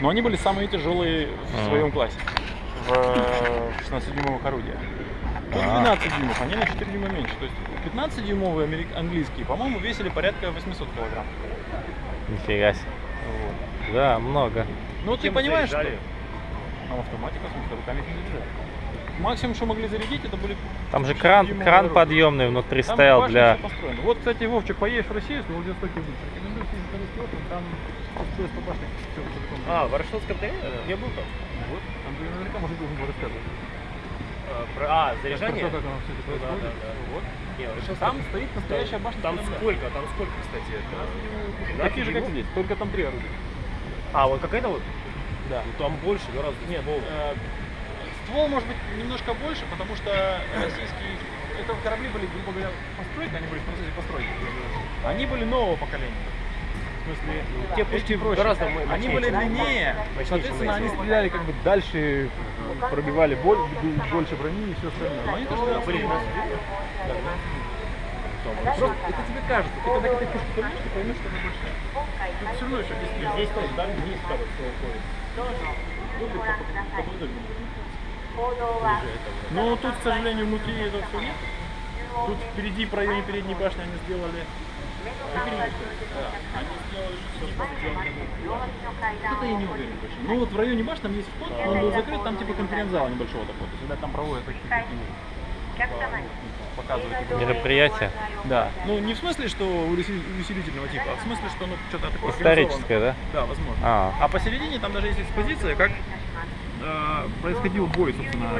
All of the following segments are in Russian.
Но они были самые тяжелые в А. своем классе. В э, 16-дюймовых орудиях. Тут А. 12 дюймов, они на 4 дюйма меньше. То есть 15-дюймовые америк- английские, по-моему, весили порядка 800 килограмм. Нифига себе. Вот. Да, много. Ну ты понимаешь, что... заряжали? А автоматика, в смысле, руками их не заряжали. Максимум, что могли зарядить, это были... Там же кран, 6-дюймовые кран подъемный внутри Там стоял для... Вот, кстати, Вовчик, поедешь в Россию, с Владивостоке будешь. Рекомендую съездить русский остров, там SPS по башне. А, в Ворошиловском дворе? Я был там. Вот, там ты наверняка может должен был рассказывать. А, про- А, заряжание? Про то, как оно все это Ну да, да, да. Вот. Не, Там стоит настоящая башня. Там сколько? Там сколько, кстати? это? Такие же, как 12 здесь, только там три орудия. А, вот какая-то вот? Да. Ну там больше, гораздо. Нет, э, ствол может быть немножко больше, потому что российские это корабли были, грубо говоря, постройки, они были в процессе постройки. Они были нового поколения. В смысле, те пушки проще. гораздо мо- Они мощнее, были длиннее, Мощнее, соответственно, они стреляли как бы дальше, пробивали боль, больше брони и все остальное. Но они тоже были. Просто это тебе кажется. Ты когда к этой пушке поймешь, ты поймешь, что она большая. Тут все равно еще здесь Здесь тоже, да, вниз всё уходит. Но тут, к сожалению, внутри этого все нет. Тут впереди, в районе передней башни они сделали... Это я не уверен точно. Ну вот в районе башни там есть вход, но он был закрыт, там типа конференц-зала небольшого такого. То есть, там проводят типа, Мероприятие Да. Ну не в смысле, что усили- усилительного типа, а в смысле, что ну что-то такое историческое, да? Да, возможно. А, А посередине там даже есть экспозиция, как происходил бой, собственно,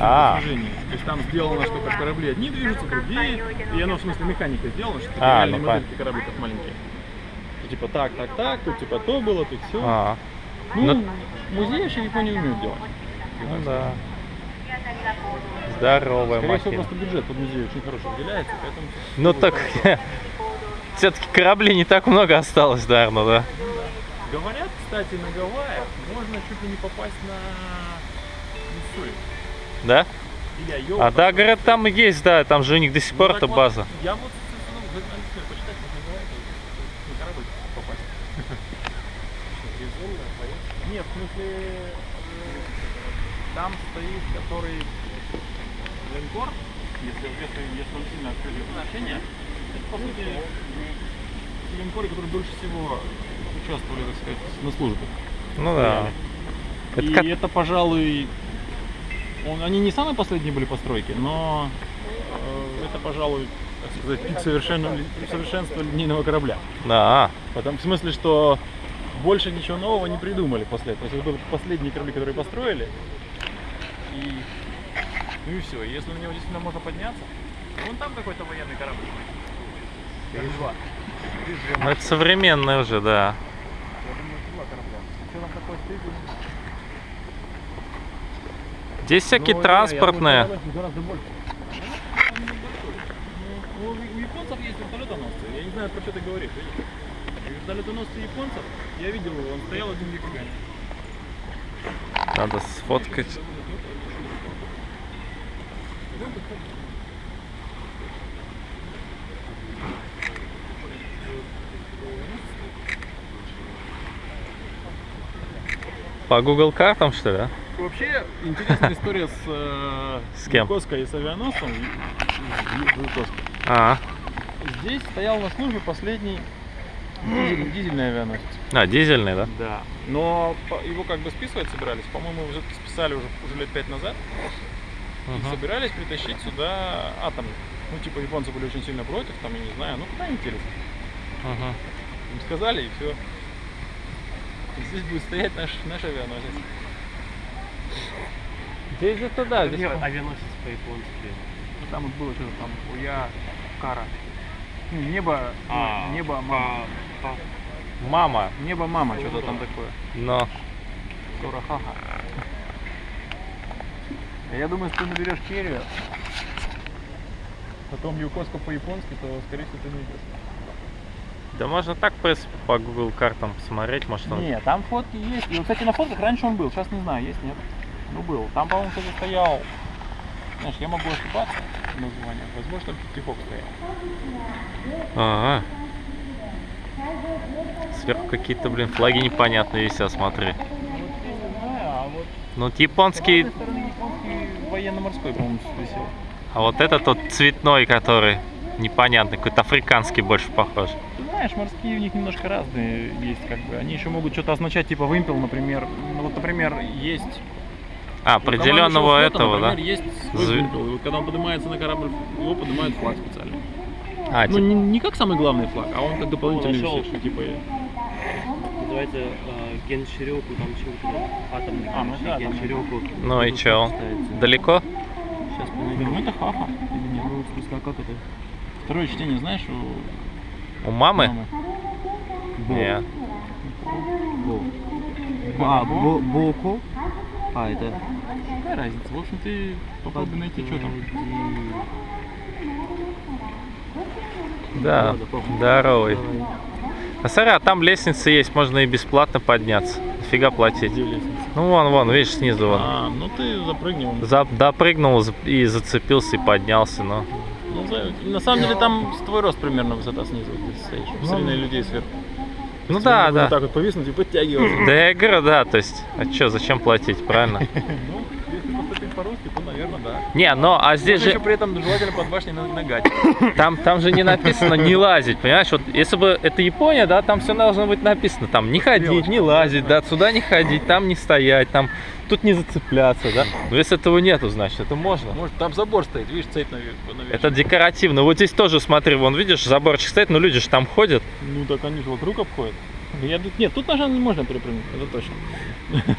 А. движении. То есть там сделано, что как корабли одни движутся, другие, и оно в смысле механика сделана, что А, реальные ну, модельки корабликов маленькие. И типа так, так, так, тут типа то было, тут все. а, Ну, ну- музей вообще в Японии умеют делать. ну да. Здоровая Скорее всего, махина. просто бюджет под музей очень хороший выделяется, поэтому... Ну так, все-таки кораблей не так много осталось, наверное, да? Говорят, кстати, на Гавайях можно чуть ли не попасть на Миссури. Да? Или Айова. А да, говорят, там и есть, да, там же у них до сих Ну, пор так эта вот, база. Я вот, попасть. Нет, в смысле, э, там стоит, который линкор, если, если, если он сильно открытое значение, это, по сути, линкоры, которые дольше всего участвовали, так сказать, на службе. Ну да. Это И как- это, пожалуй, он- они не самые последние были постройки, но э, это, пожалуй, так сказать, пик совершенно, совершенства линейного корабля. Да. Потому, в смысле, что больше ничего нового не придумали после этого. То есть это были последние корабли, которые построили. И, ну и все. Если на него действительно можно подняться, вон там какой-то военный корабль. Ну это современное уже, да. Я думаю, два корабля. Что там такое стоит? Здесь всякие Ну, транспортные. я думаю, гораздо больше. Ну, у, японцев есть вертолетоносцы. Я не знаю, про что ты говоришь. Вертолетоносцы японцев, я видел его, он стоял один в Якогаме. Надо сфоткать. По Google картам, что ли? а? Вообще, интересная история с, э, С кем? И с авианосцем. А, Здесь стоял на службе последний дизель- дизельный авианосец. а дизельный, да? Да. Но его как бы списывать собирались. По-моему, его все-таки списали уже, уже лет пять назад. И Мгм. собирались притащить сюда атом. Ну, типа, японцы были очень сильно против, там, я не знаю, ну куда они делись? Мгм. Им сказали, и все. Здесь будет стоять наш, наш авианосец. Здесь же туда, здесь. Авианосец по-японски. Ну, Там вот было что-то там, Уя, Кара. Ну, Небо, А, ну, небо, мама. по- Мама. Небо, мама, что-то там такое. Но. Сурахаха. Я думаю, если ты наберешь Керию, потом Юкоску по-японски, то, скорее всего, ты найдешь. Да можно так, в принципе, по Google картам посмотреть, может он. Не, там фотки есть. И, кстати, на фотках раньше он был, сейчас не знаю, есть, нет. Ну, был. Там, по-моему, кто-то стоял. Знаешь, я могу ошибаться в названиях. Возможно, там Тихок стоял. Ага. Сверху какие-то, блин, флаги непонятные висят, смотри. Ну, вот японский, одной стороны японский военно-морской, по-моему, висел. а вот этот вот цветной, который непонятный, какой-то африканский больше похож. Знаешь, морские у них немножко разные есть, как бы. Они еще могут что-то означать, типа вымпел, например. Ну, вот, например, есть А, определенного шоу-флота, этого, да? например, есть свой Зв- вымпел. И вот когда он поднимается на корабль, его поднимают флаг специальный. А, Ну, типа- не, не как самый главный флаг, а он как дополнительный нашел. висит, типа... Называется э, Генширёку, там чего-то атомный. А, ну да, Генширёку. Ну и чё? далеко? Сейчас Ну, понайдем. это хаха. Или нет? Ну, как это? Второе чтение, знаешь, у У мамы? мамы? Не. Бо. А, бо, боко. А, это... Какая разница? В общем, ты попробуй найти, что там. Да, здоровый. А смотри, а там лестница есть, можно и бесплатно подняться. Нафига платить? Ну вон, вон, видишь, снизу вон. А, ну ты запрыгни. вон. За- допрыгнул и зацепился и поднялся, но. Ну, за- на самом деле там твой рост примерно высота снизу, ты стоишь. Посмотри на людей сверху. Ну да, да. Вот так вот повиснуть и подтягиваться. Да я говорю, да, то есть, а чё, зачем платить, правильно? По-русски, то, наверное, да. Не, но, а здесь Можно еще же, при этом желательно под башней на- нагать. там, там же не написано не лазить, понимаешь? Вот если бы это Япония, да, там все должно быть написано, там не ходить, не лазить, да, сюда не ходить, там не стоять, там, тут не зацепляться, да. Но если этого нету, значит, это можно. Может, там забор стоит, видишь, цепь навешена. Это декоративно. Вот здесь тоже, смотри, вон, видишь, заборчик стоит, но люди же там ходят. Ну, так они же вокруг обходят. Я тут... Нет, тут ножа не можно перепрыгнуть, это точно.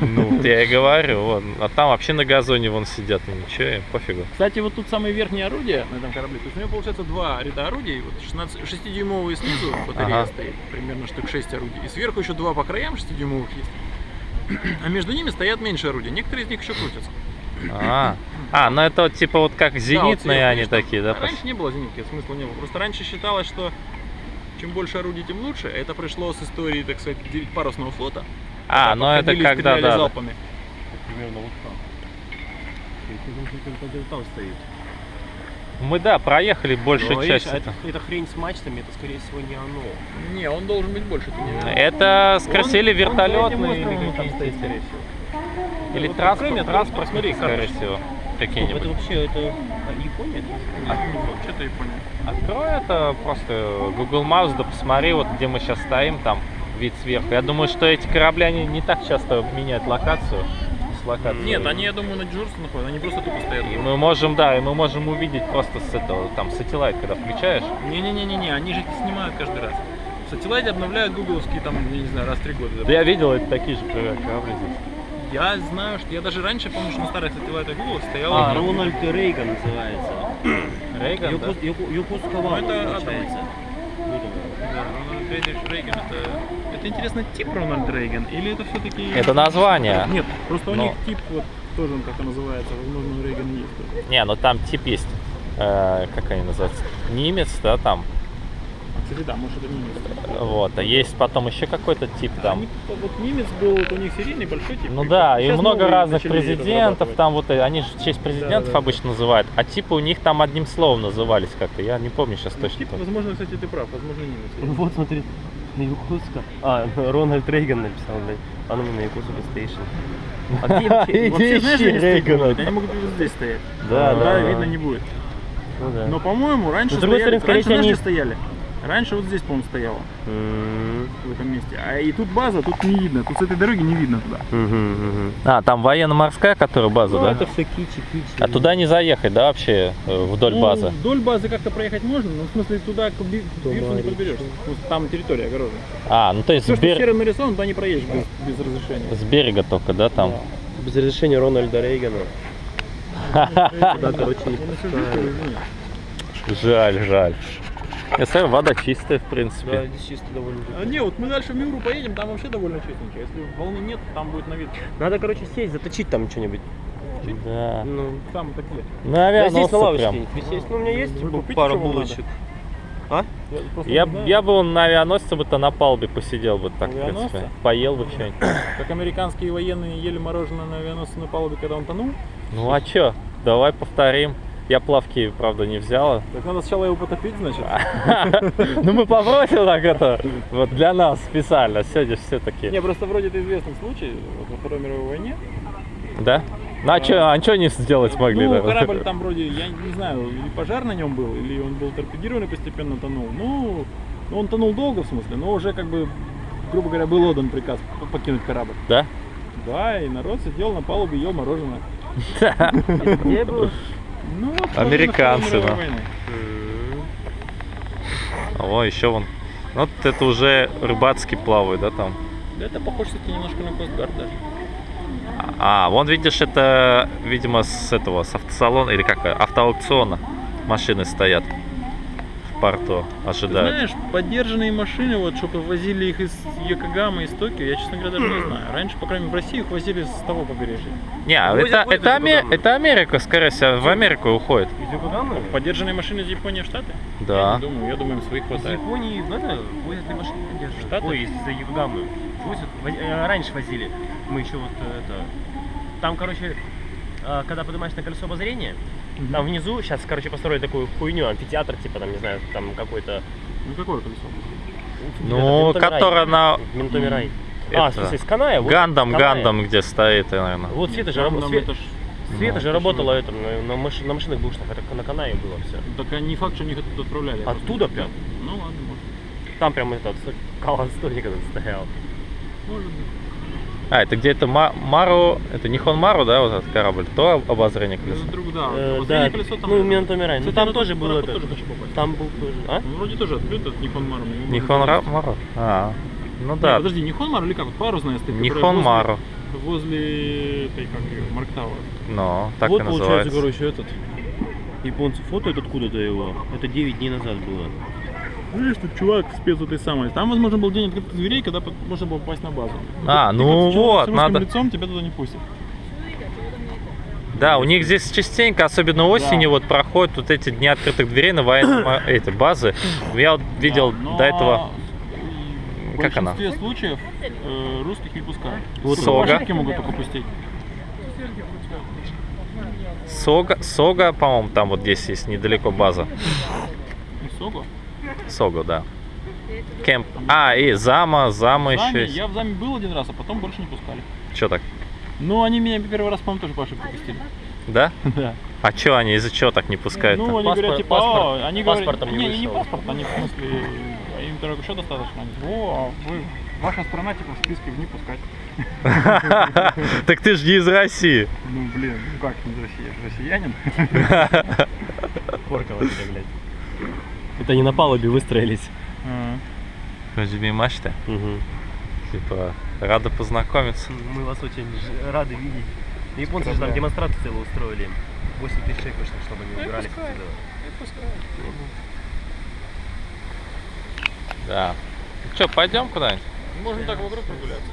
Ну, я и говорю, вот. А там вообще на газоне вон сидят, и ничего, им пофигу. Кстати, вот тут самые верхние орудия на этом корабле. То есть у него получается два ряда орудий. Вот 16, 6-дюймовые снизу батарея Ага. стоит, примерно штук 6 орудий. И сверху еще два по краям 6-дюймовых есть. А между ними стоят меньше орудия. Некоторые из них еще крутятся. А, а ну это вот типа вот как зенитные сверху, они видишь, там. такие, да? А Раньше не было зенитки, смысла не было. Просто раньше считалось, что чем больше орудий, тем лучше. Это пришло с истории, так сказать, парусного флота. А, Когда ну это когда, да, да. залпами. Примерно вот там. Там стоит. Мы, да, проехали большую Но, часть. это, эта хрень с мачтами, это скорее всего не оно. Не, он должен быть больше. Это не... Это Он- он вертолетные или островом там какие-то, стоит, скорее всего. Или Вот транспорт, мне, транспорт, посмотри, скорее карточку. Всего. Это Какие-нибудь. вообще, это а, Япония? Что-то Япония. Открой это просто Google Maps, да посмотри, вот где мы сейчас стоим, там вид сверху. Я думаю, что эти корабли, они не так часто меняют локацию. С локацией. Нет, они, я думаю, на дежурстве находятся, они просто тупо стоят. И мы можем, да, и мы можем увидеть просто с этого, там, сателлайт, когда включаешь. Не-не-не-не, они же снимают каждый раз. В сателлайте обновляют гугловские, там, я не знаю, раз в три года. Да я видел, это такие же корабли здесь. Я знаю, что я даже раньше помню, что на старых сателлайтах Google стоял. А, Рональд Рейган называется. Рейган, да? Йоку- Йоку- Йокускава, Ну, это получается. Ну, Да, Рональд Рейган, Рейган это... Это интересно тип Рональд Рейган или это все-таки... Это название. Нет, просто у Но- них тип вот тоже он как называется, возможно, у Рейгана есть. Не, ну там тип есть, э, как они называются, немец, да, там. Кстати, да, может это немец. Вот, а есть потом еще какой-то тип там. Они, вот немец был, вот у них серийный большой тип. Ну да, и много разных президентов, там вот, э, они же в честь президентов Да, да, обычно называют, а типы у них там одним словом назывались как-то, я не помню сейчас Ну, точно. тип, возможно, кстати, ты прав, возможно, немец. Вот, смотри, Якутска. А, Рональд Рейган написал, блядь. А ну на Якутска стейшн. А где вообще? Вообще, знаешь, ищи они Рейгана. Они могут здесь стоять. Да, А, да, Да, да. видно не будет. Ну да. Но, по-моему, раньше стояли, скорее раньше они- стояли? Раньше вот здесь, по-моему, стояло, М, в этом месте. А и тут база, тут не видно, тут с этой дороги не видно туда. мгм, мгм. А, там военно-морская, которая база, Ну, да? это все кичи-кичи. А туда не заехать, да, вообще, э, вдоль Ну, базы? Вдоль базы как-то проехать можно, но в смысле туда к би- к бирсу не подберешься. Ну, Там территория огорожена. А, ну то есть Все, с, что бер- серым нарисовано, туда не проедешь без, без разрешения. с берега только, да, там? Без разрешения Рональда Рейгана. Да, извини. Жаль, жаль. Я смотрю, вода чистая, в Да, принципе. здесь чисто довольно. А, не, вот мы дальше в Миру поедем, там вообще довольно чистенько. Если волны нет, там будет на вид. Надо, короче, сесть, заточить там что-нибудь. Да. Ну, Там такие. На да здесь на авианосце лавочке прям. присесть. Ну, у меня есть Вы пара что вам булочек. надо? А? Я, просто Я, я бы он на авианосце бы то на палубе посидел бы так, в Авианосце? принципе. Поел бы что-нибудь. Как американские военные ели мороженое на авианосце на палубе, когда он тонул. Ну а чё? Давай повторим. Я плавки, правда, не взяла. Так надо сначала его потопить, значит. Ну мы попросим так это, вот для нас специально, сегодня все таки. Не, просто вроде это известный случай, вот во Второй мировой войне Да? Ну а что а не сделать могли? Ну, да? корабль там вроде, я не знаю, или пожар на нем был, или он был торпедирован и постепенно тонул. Ну, ну, он тонул долго, в смысле, но уже как бы, грубо говоря, был отдан приказ покинуть корабль. Да? Да, и народ сидел на палубе, ел мороженое. Где был? Ну, Американцы, да. войны. О, еще вон. Вот это уже рыбацкий плавает, да, там? Да это похоже, кстати, немножко на Костгард даже. А, вон видишь, это, видимо, с этого, с автосалона, или как, автоаукциона машины стоят в порту, Ты ожидают. знаешь, поддержанные машины, вот, чтобы возили их из Йокогамы, из Токио, я, честно говоря, даже не знаю. Раньше, по крайней мере, в России их возили с того побережья. Не, а это, это, из Аме- это Америка, скорее всего, в Америку уходит. Из Йокогамы? Поддержанные машины из Японии в Штаты? Я Да. не думаю, я думаю, им своих Из хватает. Японии в это возят ли машины поддерживают? Штаты? Ой, из Йокогамы. Возят, воз- э, раньше возили. Мы еще вот э, это... Там, короче, э, когда поднимаешь на колесо обозрения, там внизу сейчас, короче, построили такую хуйню, амфитеатр, типа, там, не знаю, там какой-то... Ну какое колесо? Ну, которая на Минтомирай. Это- А, в смысле, с Каная? вот Гандам, Каная. Гандам, где стоит, наверное. Вот Света же, Там, рабо- там Све- это ж- Света Ну, же работала это, на, на, маш- на машинных бушных, это на Канае было все. Так не факт, что они их оттуда отправляли. Оттуда прям? Ну ладно, может. Там прям этот калан столик этот стоял. Может быть. А, это где-то Ма- Мару, это Нихон Мару, да, вот этот корабль, то обозрение колеса. Это друг, да. Э, да, колесо там. ну, Минтомирай. Ну, там тоже тот был пароход этот. тоже хочу попасть. Там был тоже. А? Ну, вроде тоже открыт этот Нихон Мару. мне его Нихон можно Ра- сказать. Мару? А, ну Не, да, подожди, Нихон Мару или как? Вот парусная стоит. которая Нихон возле- Мару. Возле этой, как ее, Марктауэр. Ну, так вот и получается, называется. короче, этот. Японцы фотоют откуда-то его. Это 9 дней назад было. Видишь, тут чувак спец этой самой. Там, возможно, был день открытых дверей, когда можно было попасть на базу. А, Ты ну вот, с надо- лицом тебя туда не пустят. Да, у них здесь частенько, особенно осенью, вот проходят вот эти дни открытых дверей на военные эти базы. Я вот видел Да, но до этого В Как она? большинстве случаев э, русских не пускают. Вот Сога. могут только пустить. Сога, Сога, по-моему, там вот здесь есть недалеко база. И Согу. Сога, да. Кемп. А, и Зама, Зама еще Заме- есть. Я в Заме был один раз, а потом больше не пускали. Че так? Ну, они меня первый раз, по-моему, тоже по ошибке пустили. Да? Да. А че они, из-за чего так не пускают? Ну, они Паспорт- говорят, типа, паспорт- «А, они говорят, не не, не вышел». паспорт, они в смысле, а им только еще достаточно. Они, О, а вы, ваша страна, типа, в списке в не пускать. Так ты же не из России. Ну, блин, ну как не из России, я же россиянин. Коркало тебе, блядь. Это они на палубе выстроились. Разуми мачты. Угу. Типа, рада познакомиться. Мы вас очень рады видеть. Японцы же там демонстрацию целую устроили. 8 тысяч человек вышло, чтобы они убирались отсюда. Да. Че, пойдем куда-нибудь? Можно так вокруг прогуляться.